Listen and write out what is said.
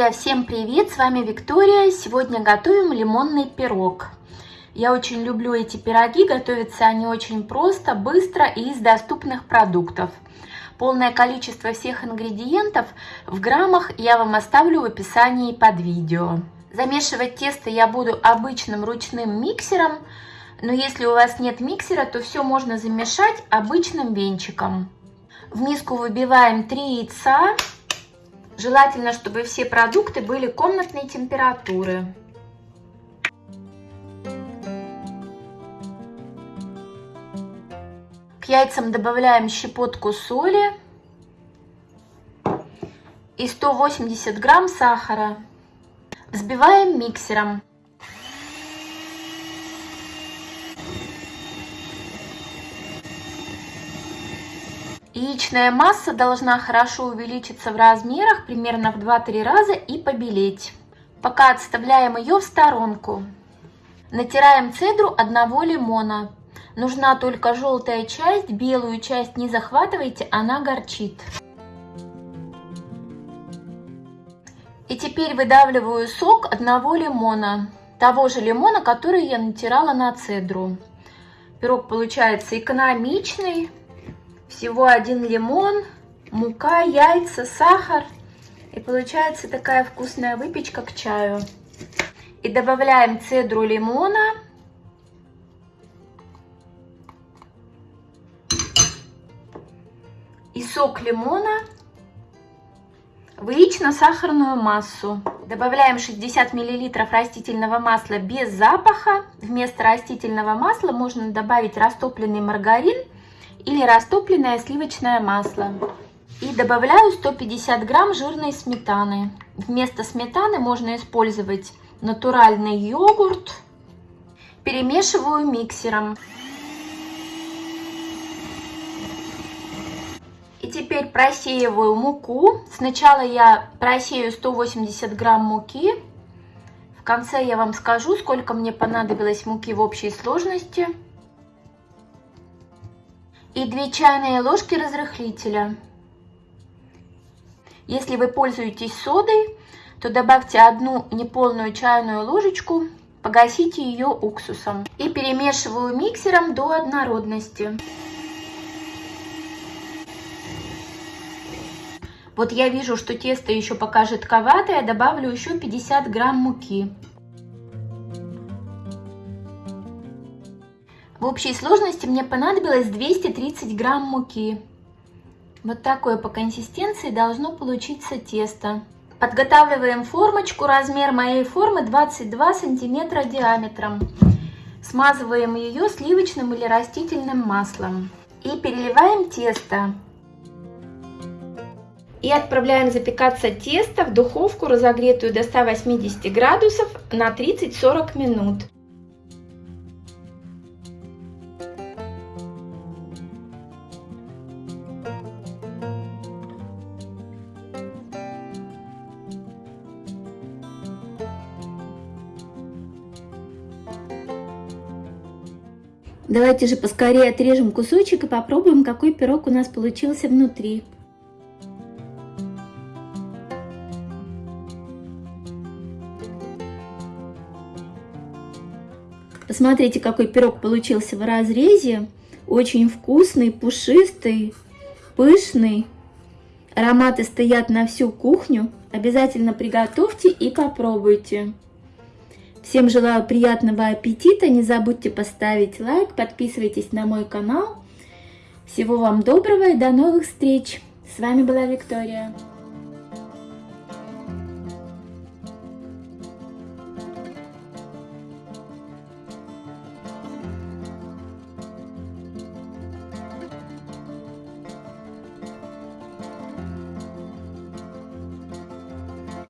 Друзья, всем привет! С вами Виктория. Сегодня готовим лимонный пирог. Я очень люблю эти пироги, готовятся они очень просто, быстро и из доступных продуктов. Полное количество всех ингредиентов в граммах я вам оставлю в описании под видео. Замешивать тесто я буду обычным ручным миксером, но если у вас нет миксера, то все можно замешать обычным венчиком. В миску выбиваем 3 яйца. Желательно, чтобы все продукты были комнатной температуры. К яйцам добавляем щепотку соли и 180 грамм сахара. Взбиваем миксером. Яичная масса должна хорошо увеличиться в размерах, примерно в 2-3 раза и побелеть. Пока отставляем ее в сторонку. Натираем цедру одного лимона. Нужна только желтая часть, белую часть не захватывайте, она горчит. И теперь выдавливаю сок одного лимона, того же лимона, который я натирала на цедру. Пирог получается экономичный, всего один лимон, мука, яйца, сахар. И получается такая вкусная выпечка к чаю. И добавляем цедру лимона. И сок лимона в яично-сахарную массу. Добавляем 60 мл растительного масла без запаха. Вместо растительного масла можно добавить растопленный маргарин или растопленное сливочное масло. И добавляю 150 грамм жирной сметаны. Вместо сметаны можно использовать натуральный йогурт. Перемешиваю миксером. И теперь просеиваю муку. Сначала я просею 180 грамм муки. В конце я вам скажу, сколько мне понадобилось муки в общей сложности и 2 чайные ложки разрыхлителя. Если вы пользуетесь содой, то добавьте одну неполную чайную ложечку, погасите ее уксусом. И перемешиваю миксером до однородности. Вот я вижу, что тесто еще пока жидковатое, добавлю еще 50 грамм муки. В общей сложности мне понадобилось 230 грамм муки. Вот такое по консистенции должно получиться тесто. Подготавливаем формочку. Размер моей формы 22 сантиметра диаметром. Смазываем ее сливочным или растительным маслом. И переливаем тесто. И отправляем запекаться тесто в духовку, разогретую до 180 градусов на 30-40 минут. Давайте же поскорее отрежем кусочек и попробуем, какой пирог у нас получился внутри. Посмотрите, какой пирог получился в разрезе. Очень вкусный, пушистый, пышный. Ароматы стоят на всю кухню. Обязательно приготовьте и попробуйте. Всем желаю приятного аппетита, не забудьте поставить лайк, подписывайтесь на мой канал. Всего вам доброго и до новых встреч! С вами была Виктория.